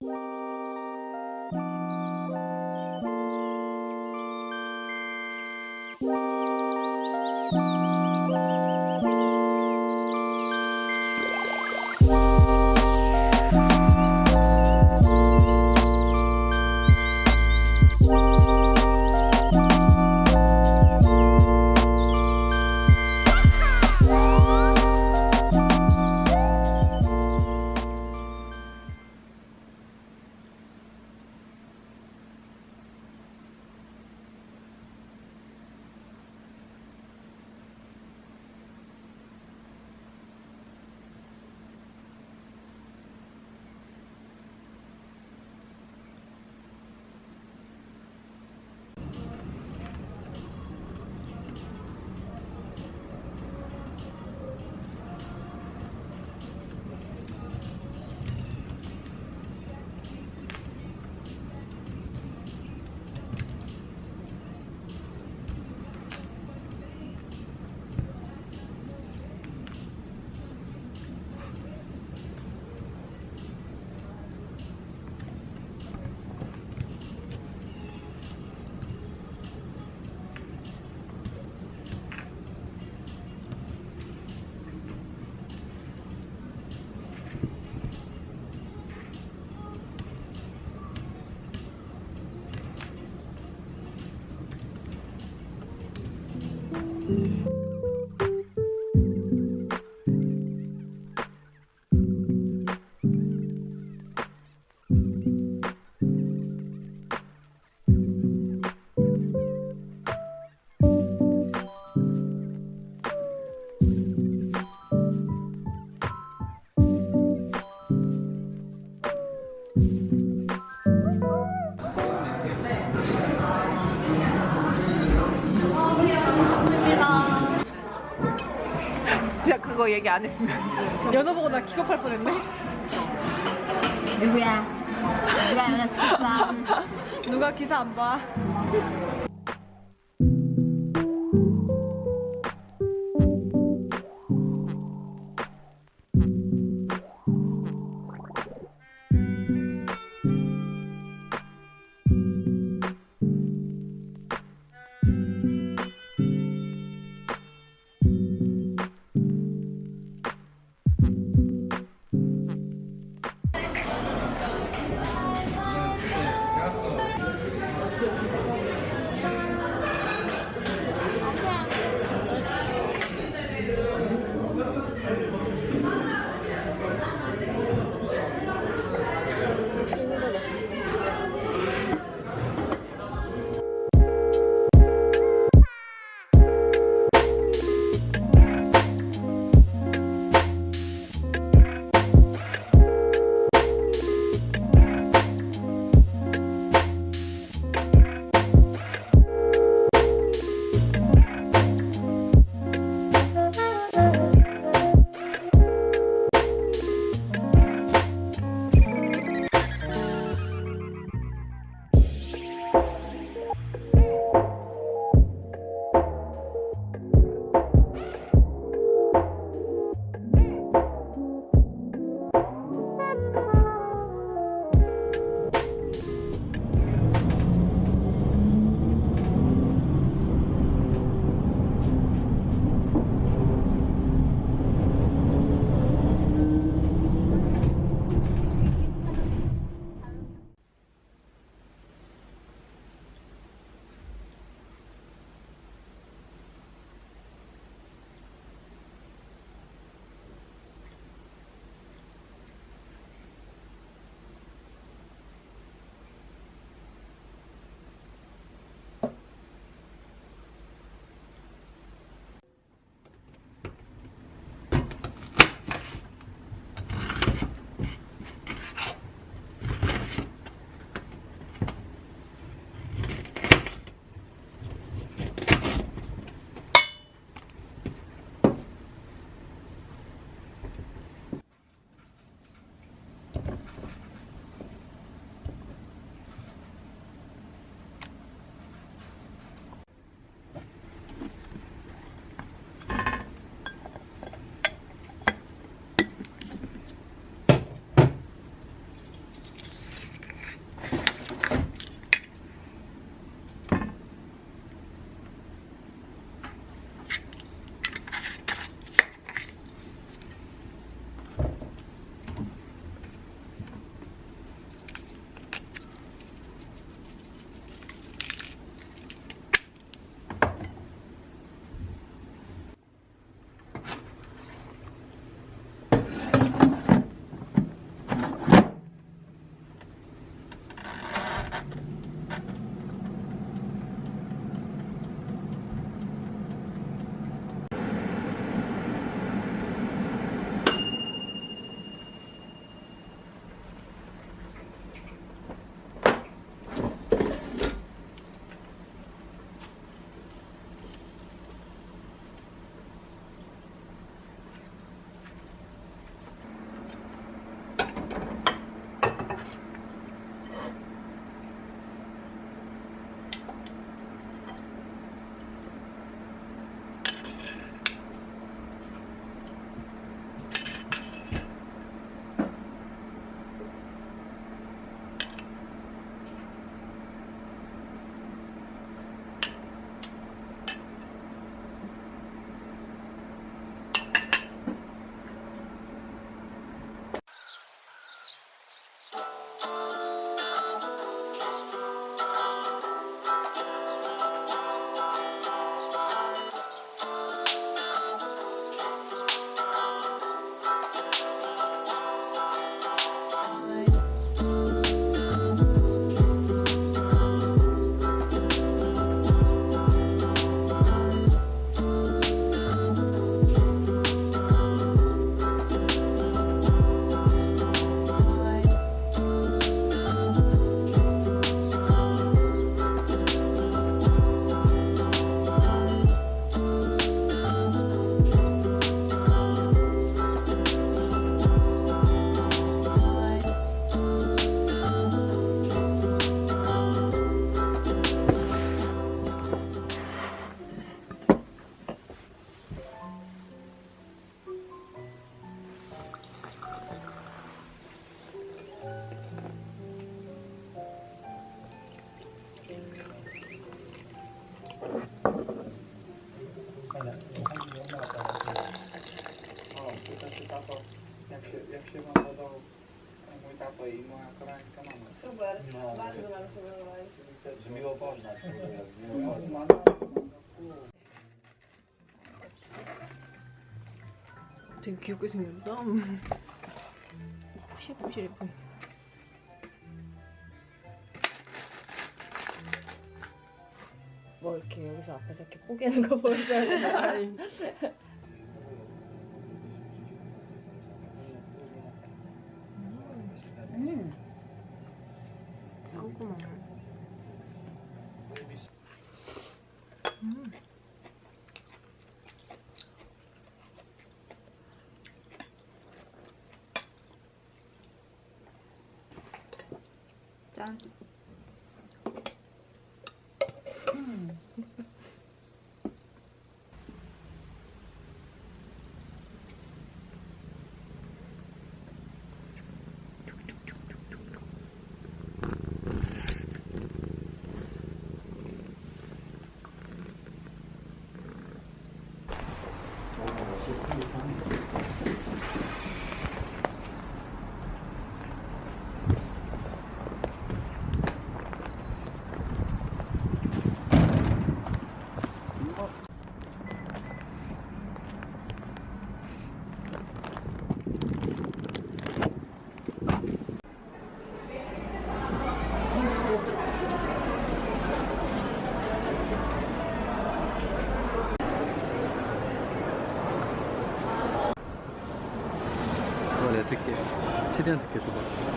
Música Mm-hmm. 그거 얘기 안 했으면 연어 보고 나 기겁할 뻔했네. 누구야? 누가 연애 시켰어? 누가 기사 안 봐? Jak się wam podał mój tato i moja koreańska mama. Super, No, bardzo nam się podobałeś. że miło poznać. Miło poznać. 되게 귀엽게 생겼다. 푸실푸실 예뻐. 뭐 이렇게 여기서 앞에서 이렇게 뽀개는 거 보여줘야 되나? 아 bacán. 최대한 듣게 줘봐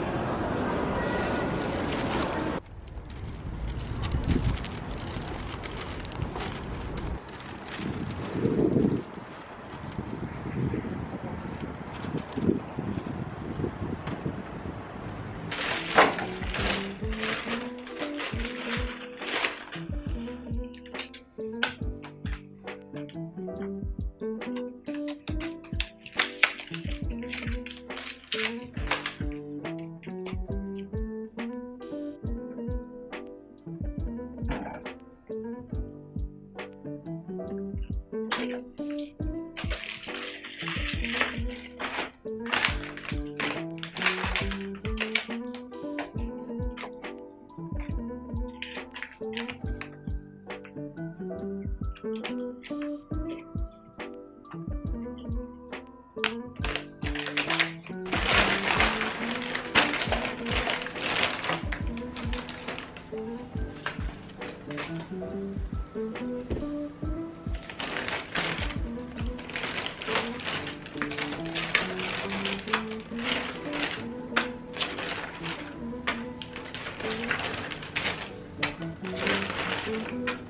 Mm-hmm.